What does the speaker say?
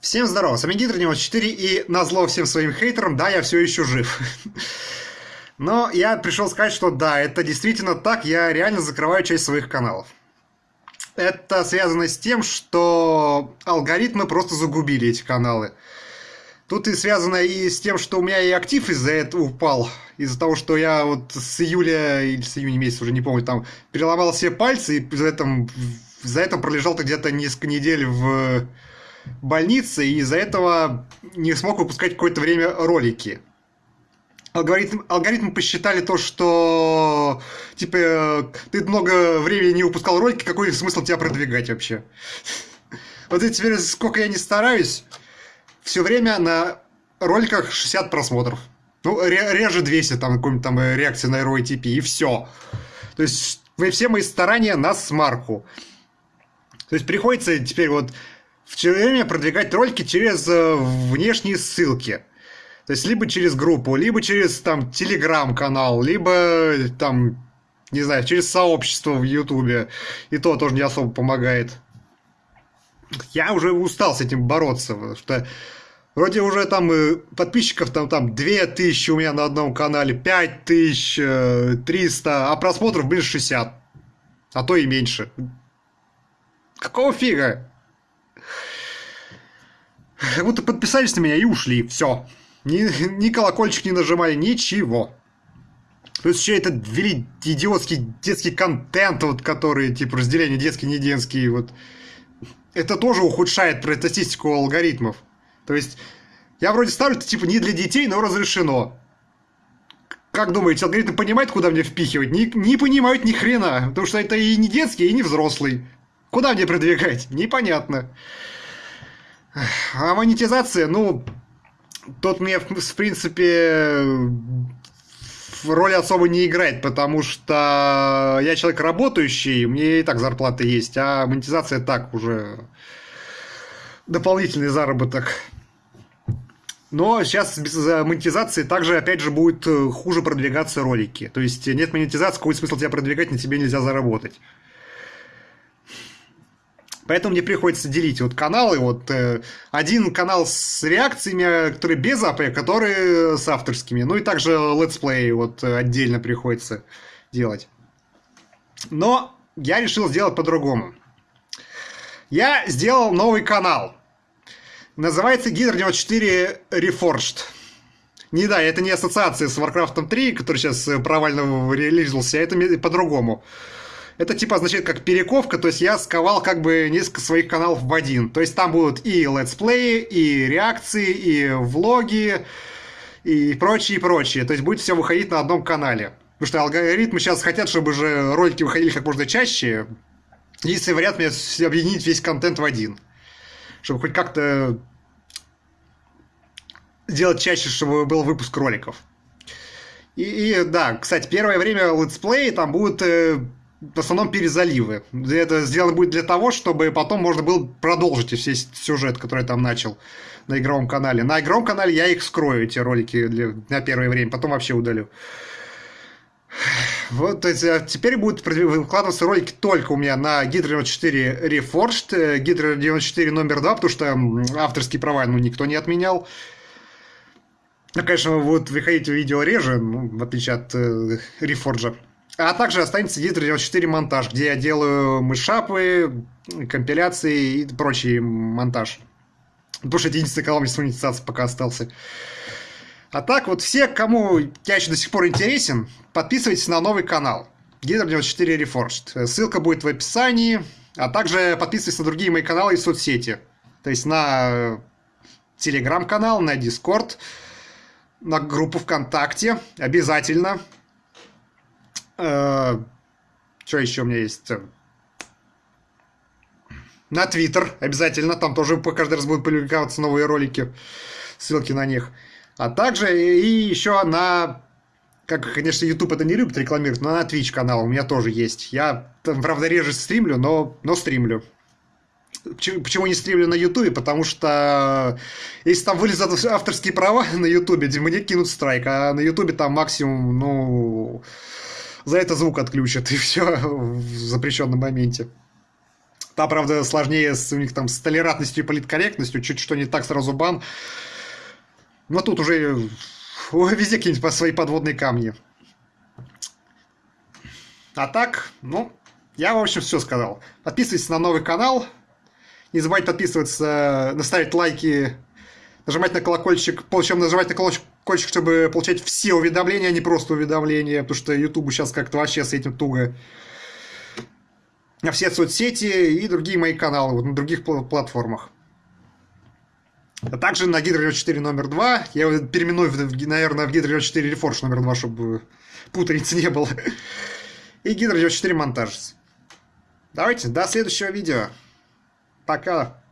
Всем здорово, с вами Гидр 94 и назло всем своим хейтерам, да, я все еще жив. Но я пришел сказать, что да, это действительно так, я реально закрываю часть своих каналов. Это связано с тем, что алгоритмы просто загубили эти каналы. Тут и связано и с тем, что у меня и актив из-за этого упал. Из-за того, что я вот с июля или с июня месяца, уже не помню, там переломал все пальцы и за это, за это пролежал-то где-то несколько недель в больнице, и из-за этого не смог выпускать какое-то время ролики. Алгоритм, алгоритмы посчитали то, что типа ты много времени не выпускал ролики, какой смысл тебя продвигать вообще? Вот и теперь сколько я не стараюсь, все время на роликах 60 просмотров. Ну, реже 200, там, какой-нибудь там э, реакции на ROTP, и все. То есть, все мои старания на смарку. То есть, приходится теперь вот все время продвигать ролики через э, внешние ссылки. То есть, либо через группу, либо через там телеграм-канал, либо там, не знаю, через сообщество в Ютубе. И то тоже не особо помогает. Я уже устал с этим бороться, потому что вроде уже там э, подписчиков там, там 2000 у меня на одном канале, 5300, э, а просмотров, блин, 60. А то и меньше. Какого фига? Как будто подписались на меня и ушли. Все. Ни, ни колокольчик не нажимали, ничего. Плюс еще это ввели идиотский детский контент, вот, который, типа, разделение детский, не детский, вот. Это тоже ухудшает статистику алгоритмов. То есть, я вроде ставлю это, типа, не для детей, но разрешено. Как думаете, алгоритм понимает, куда мне впихивать? Не, не понимают ни хрена, потому что это и не детский, и не взрослый. Куда мне продвигать? Непонятно. А монетизация, ну, тот мне, в принципе, роли особо не играет, потому что я человек работающий, мне и так зарплата есть, а монетизация так уже дополнительный заработок. Но сейчас без монетизации также, опять же, будет хуже продвигаться ролики. То есть нет монетизации, какой смысл тебя продвигать, на тебе нельзя заработать. Поэтому мне приходится делить вот каналы. Вот э, один канал с реакциями, который без АП, который с авторскими. Ну и также летсплей вот отдельно приходится делать. Но я решил сделать по-другому. Я сделал новый канал. Называется Гидр 94 Reforged. Не да, это не ассоциация с Warcraft 3, который сейчас провально релизился, а это по-другому. Это типа означает как перековка, то есть я сковал как бы несколько своих каналов в один. То есть там будут и летсплеи, и реакции, и влоги, и прочее, и прочее. То есть будет все выходить на одном канале. Потому что алгоритмы сейчас хотят, чтобы же ролики выходили как можно чаще. Единственный вариант мне объединить весь контент в один. Чтобы хоть как-то сделать чаще, чтобы был выпуск роликов. И, и да, кстати, первое время летсплеи там будут э, в основном перезаливы. Это сделано будет для того, чтобы потом можно было продолжить весь сюжет, который я там начал на игровом канале. На игровом канале я их скрою, эти ролики для, на первое время, потом вообще удалю. Вот, то есть, а теперь будут выкладываться ролики только у меня на Hydra 94 Reforged, Hydra 94 номер 2, потому что авторские права ну, никто не отменял. Ну, конечно, вот выходить видео реже, ну, в отличие от э, Reforged. А также останется Hydra 94 монтаж, где я делаю мышапы, компиляции и прочий монтаж. Потому что это единственный канал с монетизацией пока остался. А так вот все, кому я еще до сих пор интересен, подписывайтесь на новый канал. Hydra 94 Reforged. Ссылка будет в описании. А также подписывайтесь на другие мои каналы и соцсети. То есть на телеграм-канал, на Дискорд, на группу ВКонтакте. Обязательно. Э, что еще у меня есть? На Твиттер обязательно, там тоже каждый раз будут публиковаться новые ролики, ссылки на них. А также и еще на, как, конечно, YouTube это не любит рекламировать, но на Twitch канал у меня тоже есть. Я там, правда, реже стримлю, но, но стримлю. Почему не стримлю на Ютубе? Потому что если там вылезут авторские права на Ютубе, мне кинут страйк, а на Ютубе там максимум, ну, за это звук отключат, и все в запрещенном моменте. Там, правда, сложнее с, у них там с толерантностью и политкорректностью, чуть что не так, сразу бан. Но тут уже везде какие-нибудь свои подводные камни. А так, ну, я, в общем, все сказал. Подписывайтесь на новый канал. Не забывайте подписываться, наставить лайки, нажимать на колокольчик, причем нажимать на колокольчик, чтобы получать все уведомления, а не просто уведомления, потому что YouTube сейчас как-то вообще с этим туго. На все соцсети и другие мои каналы вот, на других платформах. А также на Гидро 4 номер 2. Я его переименую, наверное, в Гидро 4 Reforge номер 2, чтобы путаницы не было. И Гидро 4 монтаж. Давайте, до следующего видео. Пока.